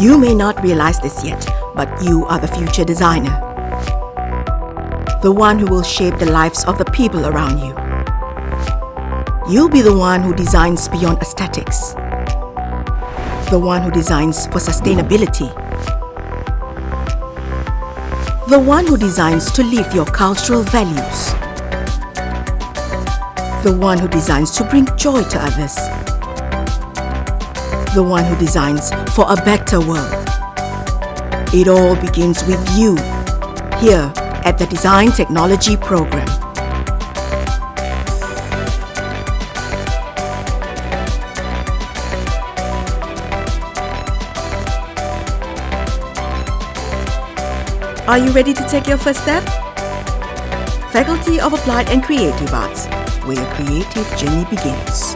You may not realize this yet, but you are the future designer. The one who will shape the lives of the people around you. You'll be the one who designs beyond aesthetics. The one who designs for sustainability. The one who designs to live your cultural values. The one who designs to bring joy to others. The one who designs for a better world. It all begins with you, here at the Design Technology Program. Are you ready to take your first step? Faculty of Applied and Creative Arts, where your creative journey begins.